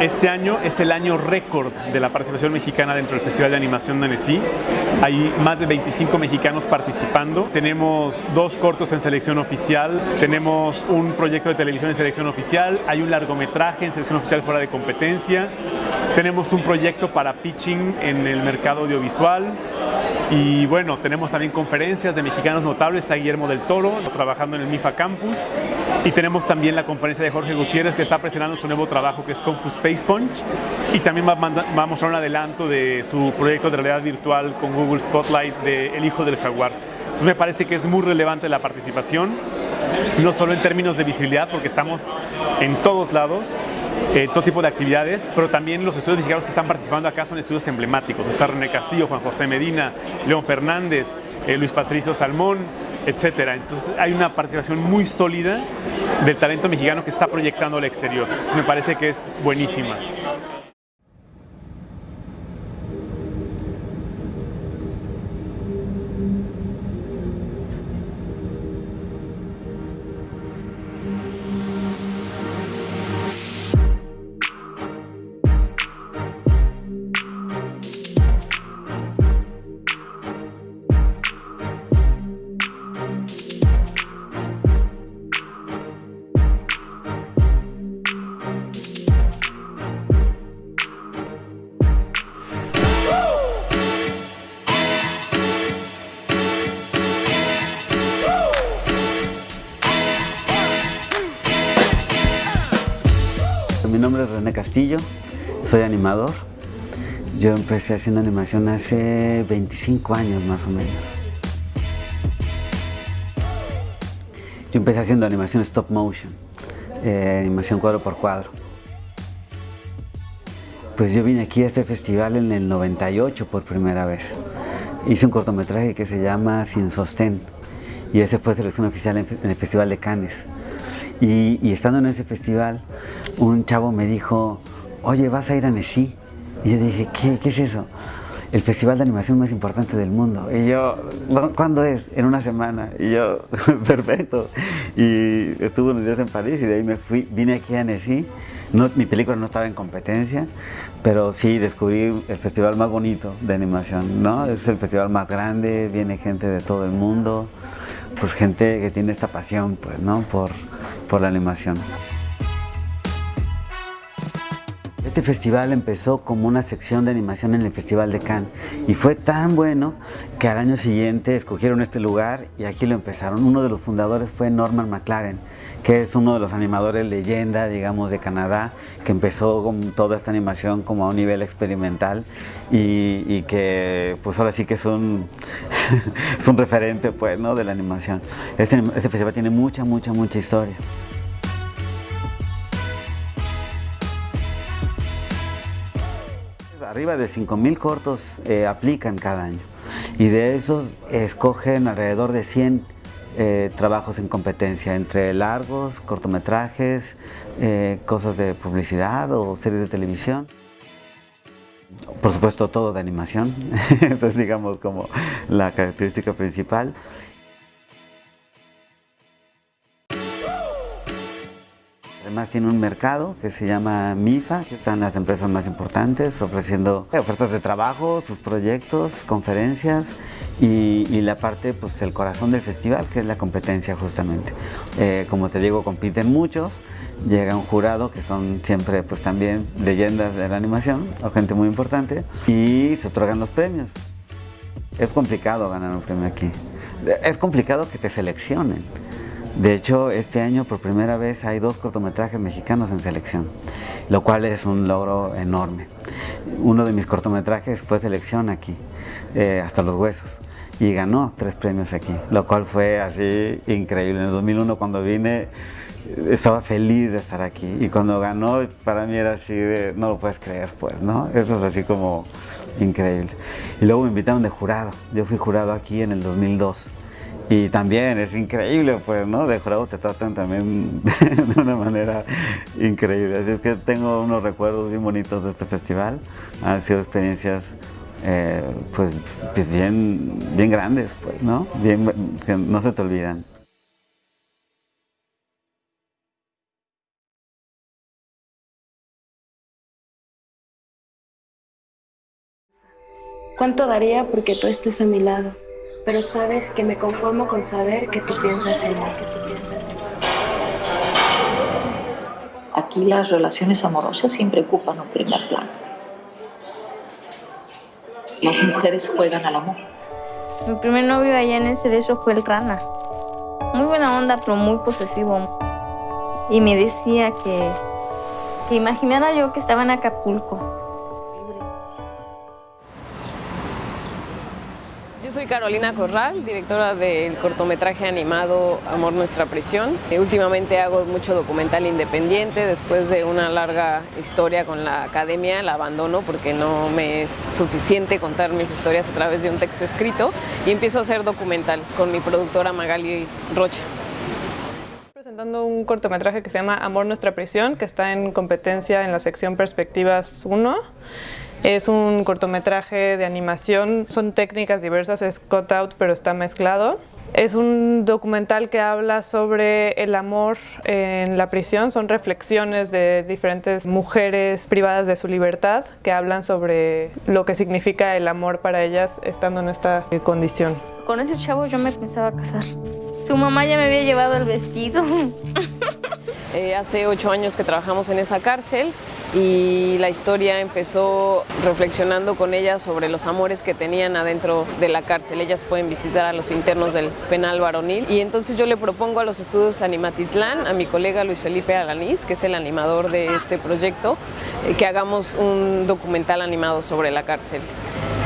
Este año es el año récord de la participación mexicana dentro del Festival de Animación de Annecy. Hay más de 25 mexicanos participando. Tenemos dos cortos en selección oficial, tenemos un proyecto de televisión en selección oficial, hay un largometraje en selección oficial fuera de competencia, tenemos un proyecto para pitching en el mercado audiovisual y bueno, tenemos también conferencias de mexicanos notables, está Guillermo del Toro trabajando en el MIFA Campus. Y tenemos también la conferencia de Jorge Gutiérrez que está presentando su nuevo trabajo que es Fu Space Punch. Y también va a un adelanto de su proyecto de realidad virtual con Google Spotlight de El Hijo del Jaguar. Entonces me parece que es muy relevante la participación, no solo en términos de visibilidad, porque estamos en todos lados, eh, todo tipo de actividades, pero también los estudios mexicanos que están participando acá son estudios emblemáticos. Está René Castillo, Juan José Medina, León Fernández, eh, Luis Patricio Salmón, etcétera. Entonces hay una participación muy sólida del talento mexicano que está proyectando al exterior. me parece que es buenísima. Mi nombre es René Castillo, soy animador. Yo empecé haciendo animación hace 25 años más o menos. Yo empecé haciendo animación stop motion, eh, animación cuadro por cuadro. Pues yo vine aquí a este festival en el 98 por primera vez. Hice un cortometraje que se llama Sin Sostén y ese fue selección oficial en el Festival de Cannes. Y, estando en ese festival, un chavo me dijo, oye, ¿vas a ir a Nesí? Y yo dije, ¿qué, ¿qué es eso? El festival de animación más importante del mundo. Y yo, ¿cuándo es? En una semana. Y yo, perfecto. Y estuve unos días en París y de ahí me fui, vine aquí a Nesí. No, mi película no estaba en competencia, pero sí descubrí el festival más bonito de animación, ¿no? Es el festival más grande, viene gente de todo el mundo, pues gente que tiene esta pasión, pues, ¿no? Por, por la animación. Este festival empezó como una sección de animación en el Festival de Cannes y fue tan bueno que al año siguiente escogieron este lugar y aquí lo empezaron. Uno de los fundadores fue Norman McLaren, que es uno de los animadores leyenda, digamos, de Canadá, que empezó con toda esta animación como a un nivel experimental y, que pues ahora sí que es un, es un referente pues, ¿no? de la animación. Este, este festival tiene mucha, mucha, mucha historia. Arriba de 5.000 cortos eh, aplican cada año y de esos escogen alrededor de 100 eh, trabajos en competencia, entre largos, cortometrajes, eh, cosas de publicidad o series de televisión. Por supuesto todo de animación, es digamos como la característica principal. Además tiene un mercado que se llama MIFA, que están las empresas más importantes ofreciendo ofertas de trabajo, sus proyectos, conferencias y, la parte, pues el corazón del festival, que es la competencia justamente. Eh, como te digo, compiten muchos, llega un jurado que son siempre pues también leyendas de la animación o gente muy importante y se otorgan los premios. Es complicado ganar un premio aquí. Es complicado que te seleccionen. De hecho, este año por primera vez hay dos cortometrajes mexicanos en selección, lo cual es un logro enorme. Uno de mis cortometrajes fue selección aquí, eh, hasta los huesos, y ganó tres premios aquí, lo cual fue así increíble. En el 2001 cuando vine estaba feliz de estar aquí y cuando ganó para mí era así de no lo puedes creer pues, ¿no? Eso es así como increíble. Y luego me invitaron de jurado, yo fui jurado aquí en el 2002 y también es increíble, pues, ¿no? De jurado te tratan también de una manera increíble. Así es que tengo unos recuerdos bien bonitos de este festival. Han sido experiencias, eh, pues, pues, bien, bien grandes, pues, ¿no? Bien, que no se te olvidan. ¿Cuánto daría porque tú estés a mi lado? Pero sabes que me conformo con saber que tú piensas en mí. Aquí las relaciones amorosas siempre ocupan un primer plano. Las mujeres juegan al amor. Mi primer novio allá en el cerezo fue el Rana. Muy buena onda, pero muy posesivo. Y me decía que, que imaginara yo que estaba en Acapulco Yo soy Carolina Corral, directora del cortometraje animado Amor Nuestra Prisión. Eh, últimamente hago mucho documental independiente, después de una larga historia con la academia la abandono porque no me es suficiente contar mis historias a través de un texto escrito y empiezo a hacer documental con mi productora Magali Rocha. Presentando un cortometraje que se llama Amor Nuestra Prisión, que está en competencia en la sección Perspectivas 1 es un cortometraje de animación, son técnicas diversas, es cut out pero está mezclado. Es un documental que habla sobre el amor en la prisión, son reflexiones de diferentes mujeres privadas de su libertad que hablan sobre lo que significa el amor para ellas estando en esta condición. Con ese chavo yo me pensaba casar. Su mamá ya me había llevado el vestido. Eh, hace ocho años que trabajamos en esa cárcel y la historia empezó reflexionando con ellas sobre los amores que tenían adentro de la cárcel. Ellas pueden visitar a los internos del penal varonil y entonces yo le propongo a los estudios Animatitlán, a mi colega Luis Felipe Alanís, que es el animador de este proyecto, eh, que hagamos un documental animado sobre la cárcel.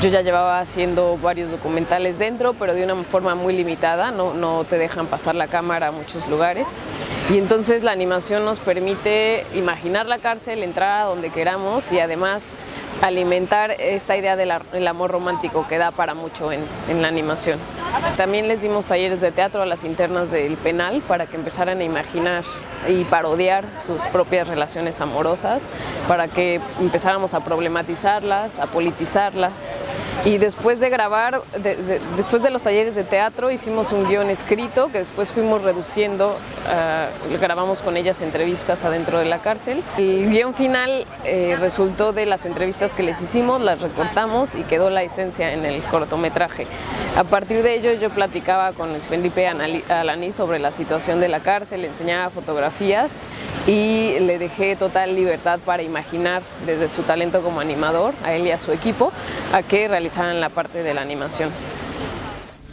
Yo ya llevaba haciendo varios documentales dentro, pero de una forma muy limitada, no, no te dejan pasar la cámara a muchos lugares. Y entonces la animación nos permite imaginar la cárcel, entrar a donde queramos y además alimentar esta idea del amor romántico que da para mucho en, la animación. También les dimos talleres de teatro a las internas del penal para que empezaran a imaginar y parodiar sus propias relaciones amorosas, para que empezáramos a problematizarlas, a politizarlas y después de grabar, después de los talleres de teatro, hicimos un guion escrito que después fuimos reduciendo, uh, grabamos con ellas entrevistas adentro de la cárcel. El guion final eh, resultó de las entrevistas que les hicimos, las recortamos y quedó la esencia en el cortometraje. A partir de ello yo platicaba con Luis Felipe Alaní sobre la situación de la cárcel, enseñaba fotografías y le dejé total libertad para imaginar desde su talento como animador, a él y a su equipo, a que realizaran la parte de la animación.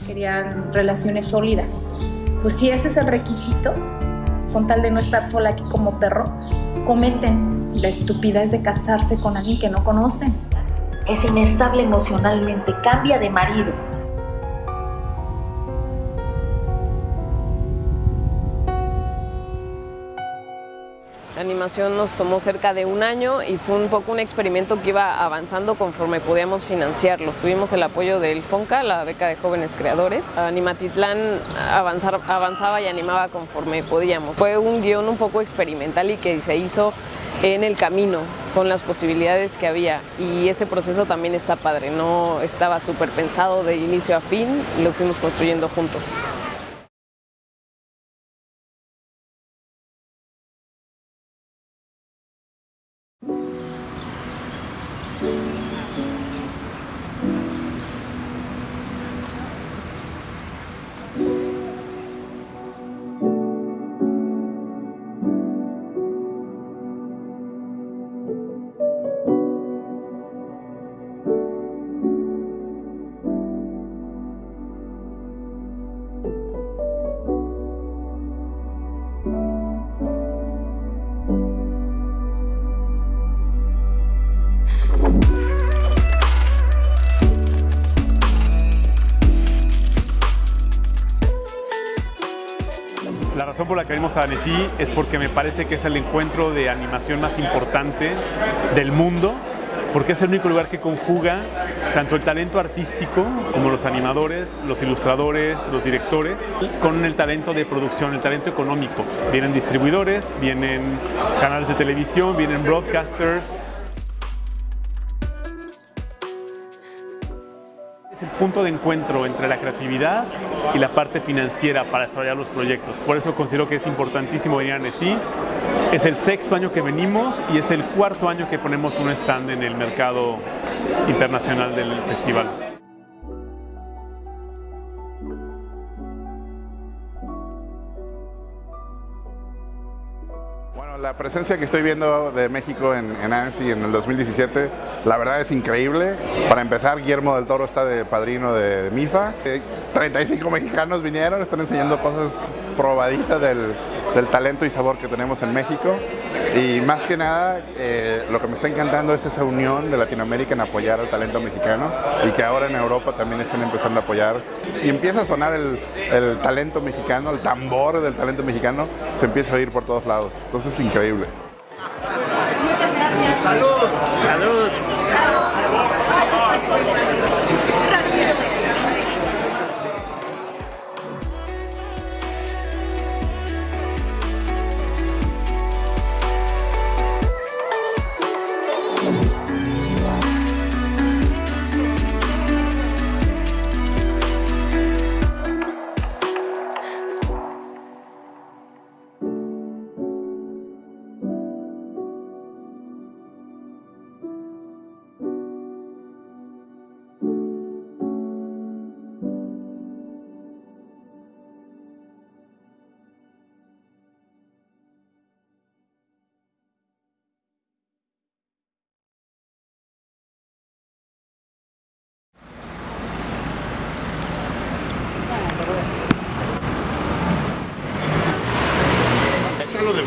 Querían relaciones sólidas. Pues si ese es el requisito, con tal de no estar sola aquí como perro, cometen la estupidez de casarse con alguien que no conocen. Es inestable emocionalmente, cambia de marido, La animación nos tomó cerca de un año y fue un poco un experimento que iba avanzando conforme podíamos financiarlo. Tuvimos el apoyo del FONCA, la beca de jóvenes creadores. Animatitlán avanzaba y animaba conforme podíamos. Fue un guion un poco experimental y que se hizo en el camino con las posibilidades que había y ese proceso también está padre, no estaba súper pensado de inicio a fin, lo fuimos construyendo juntos. La razón por la que venimos a Annecy es porque me parece que es el encuentro de animación más importante del mundo, porque es el único lugar que conjuga tanto el talento artístico como los animadores, los ilustradores, los directores, con el talento de producción, el talento económico. Vienen distribuidores, vienen canales de televisión, vienen broadcasters, el punto de encuentro entre la creatividad y la parte financiera para desarrollar los proyectos. Por eso considero que es importantísimo venir a Annecy. Es el sexto año que venimos y es el cuarto año que ponemos un stand en el mercado internacional del festival. La presencia que estoy viendo de México en, en ANSI en el 2017, la verdad es increíble. Para empezar, Guillermo del Toro está de padrino de, MIFA. 35 eh, mexicanos vinieron, están enseñando cosas probaditas del, del talento y sabor que tenemos en México. Y más que nada, eh, lo que me está encantando es esa unión de Latinoamérica en apoyar al talento mexicano y que ahora en Europa también estén empezando a apoyar. Y empieza a sonar el, el talento mexicano, el tambor del talento mexicano, se empieza a oír por todos lados. Entonces es increíble. Muchas gracias. Salud. Salud.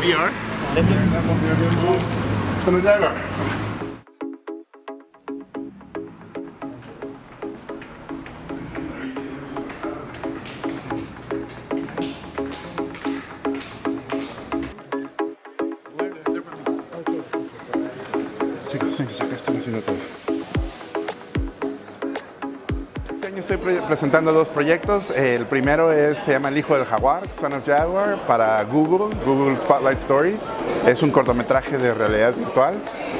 VR. Chicos, acá están haciendo todo. estoy presentando dos proyectos. El primero se llama El Hijo del Jaguar, Son of Jaguar, para Google, Google Spotlight Stories. Es un cortometraje de realidad virtual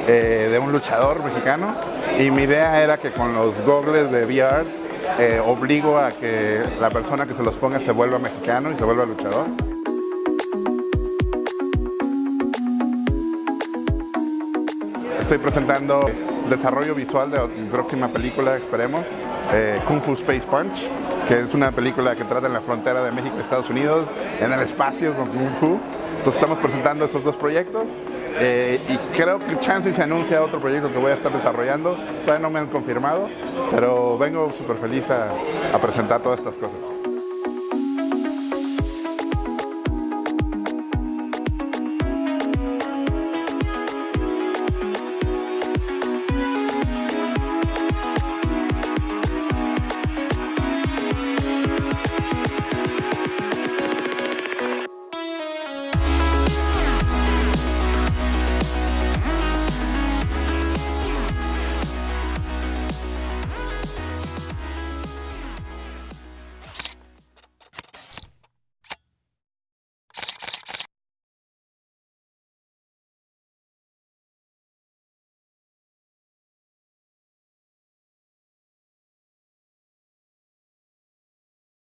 eh, de un luchador mexicano. Y mi idea era que con los goggles de VR eh, obligo a que la persona que se los ponga se vuelva mexicano y se vuelva luchador. Estoy presentando desarrollo visual de mi próxima película, esperemos, eh, Kung Fu Space Punch, que es una película que trata en la frontera de México y Estados Unidos, en el espacio con Kung Fu. Entonces estamos presentando esos dos proyectos eh, y creo que chance se anuncia otro proyecto que voy a estar desarrollando. Todavía no me han confirmado, pero vengo súper feliz a presentar todas estas cosas.